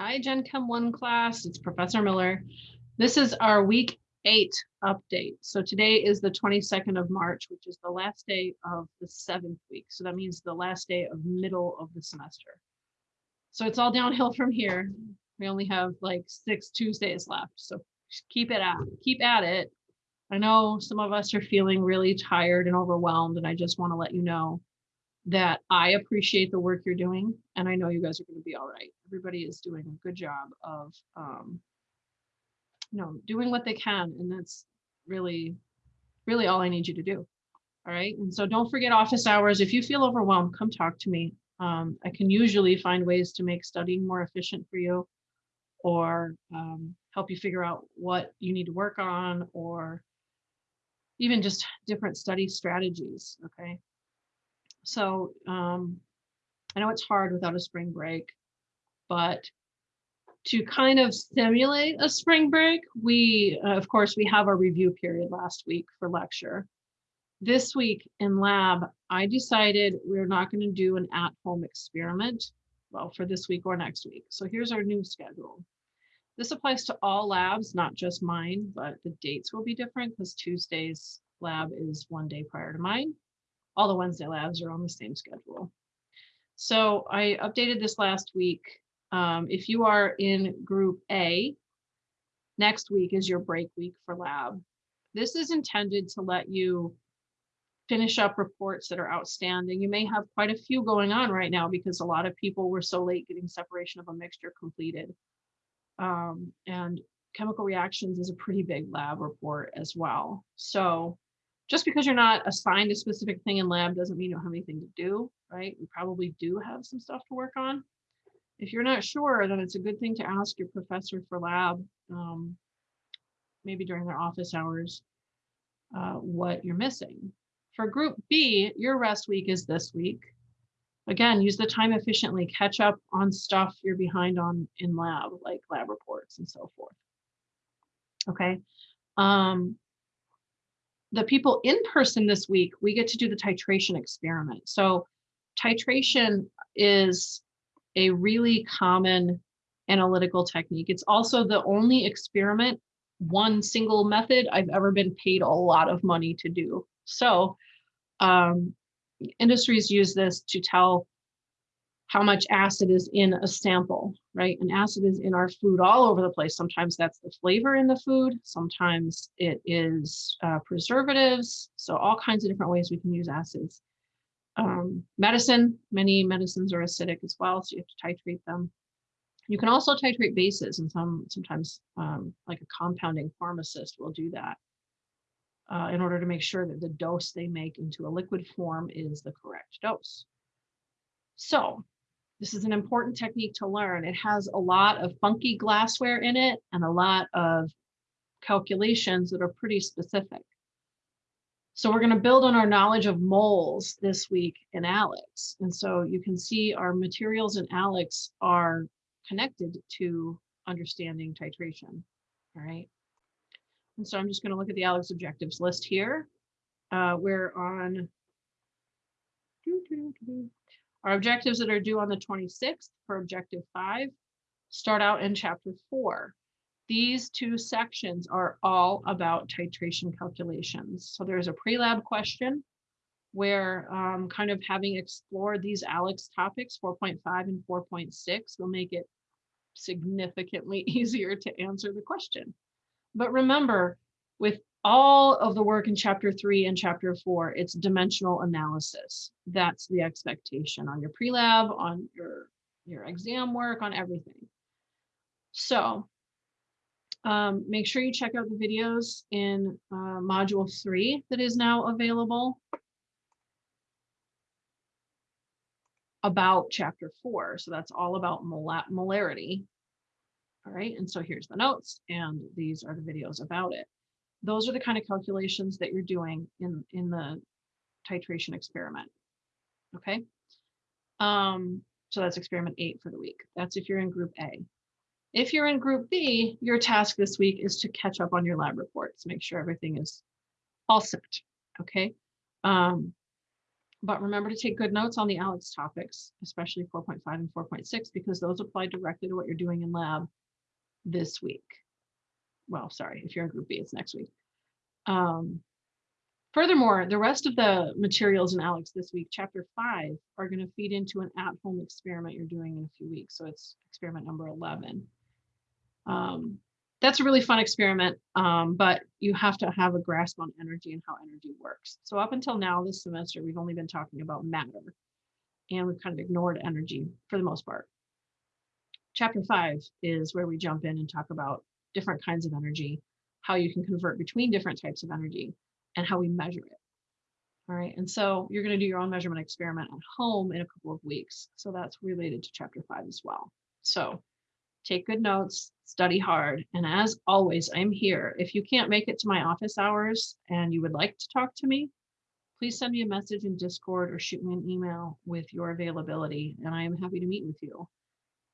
Hi, Gen Chem 1 class. It's Professor Miller. This is our week eight update. So today is the 22nd of March, which is the last day of the seventh week. So that means the last day of middle of the semester. So it's all downhill from here. We only have like six Tuesdays left. So keep it at keep at it. I know some of us are feeling really tired and overwhelmed, and I just want to let you know that I appreciate the work you're doing, and I know you guys are going to be all right. Everybody is doing a good job of, um, you know, doing what they can, and that's really, really all I need you to do. All right, and so don't forget office hours. If you feel overwhelmed, come talk to me. Um, I can usually find ways to make studying more efficient for you, or um, help you figure out what you need to work on, or even just different study strategies. Okay. So um, I know it's hard without a spring break, but to kind of simulate a spring break, we, uh, of course, we have our review period last week for lecture. This week in lab, I decided we're not going to do an at-home experiment, well, for this week or next week. So here's our new schedule. This applies to all labs, not just mine, but the dates will be different because Tuesday's lab is one day prior to mine all the Wednesday labs are on the same schedule. So I updated this last week. Um, if you are in group A, next week is your break week for lab. This is intended to let you finish up reports that are outstanding. You may have quite a few going on right now because a lot of people were so late getting separation of a mixture completed. Um, and chemical reactions is a pretty big lab report as well. So just because you're not assigned a specific thing in lab doesn't mean you don't have anything to do, right? You probably do have some stuff to work on. If you're not sure, then it's a good thing to ask your professor for lab, um, maybe during their office hours, uh, what you're missing. For group B, your rest week is this week. Again, use the time efficiently, catch up on stuff you're behind on in lab, like lab reports and so forth. Okay. Um, the people in person this week, we get to do the titration experiment. So titration is a really common analytical technique. It's also the only experiment, one single method I've ever been paid a lot of money to do. So um, industries use this to tell how much acid is in a sample, right? And acid is in our food all over the place. Sometimes that's the flavor in the food. Sometimes it is uh, preservatives. So all kinds of different ways we can use acids. Um, medicine, many medicines are acidic as well, so you have to titrate them. You can also titrate bases, and some sometimes um, like a compounding pharmacist will do that uh, in order to make sure that the dose they make into a liquid form is the correct dose. So this is an important technique to learn. It has a lot of funky glassware in it and a lot of calculations that are pretty specific. So we're going to build on our knowledge of moles this week in ALEKS. And so you can see our materials in ALEKS are connected to understanding titration. All right. And so I'm just going to look at the ALEKS objectives list here. Uh, we're on our objectives that are due on the 26th for objective five start out in chapter four. These two sections are all about titration calculations. So there's a pre-lab question where um, kind of having explored these ALEKS topics, 4.5 and 4.6 will make it significantly easier to answer the question. But remember, with all of the work in chapter three and chapter four, it's dimensional analysis. That's the expectation on your pre-lab, on your, your exam work, on everything. So um, make sure you check out the videos in uh, module three that is now available about chapter four. So that's all about molar molarity. All right, and so here's the notes and these are the videos about it those are the kind of calculations that you're doing in, in the titration experiment. Okay. Um, so that's experiment eight for the week. That's if you're in group A. If you're in group B, your task this week is to catch up on your lab reports, make sure everything is all set. Okay. Um, But remember to take good notes on the ALEKS topics, especially 4.5 and 4.6, because those apply directly to what you're doing in lab this week. Well, sorry, if you're in group B, it's next week. Um, furthermore, the rest of the materials in ALEKS this week, chapter five, are going to feed into an at-home experiment you're doing in a few weeks. So it's experiment number 11. Um, that's a really fun experiment, um, but you have to have a grasp on energy and how energy works. So up until now this semester, we've only been talking about matter and we've kind of ignored energy for the most part. Chapter five is where we jump in and talk about different kinds of energy, how you can convert between different types of energy and how we measure it. All right, and so you're going to do your own measurement experiment at home in a couple of weeks. So that's related to chapter five as well. So take good notes, study hard. And as always, I'm here. If you can't make it to my office hours and you would like to talk to me, please send me a message in Discord or shoot me an email with your availability, and I am happy to meet with you.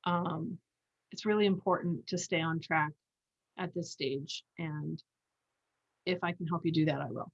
Um, it's really important to stay on track at this stage, and if I can help you do that, I will.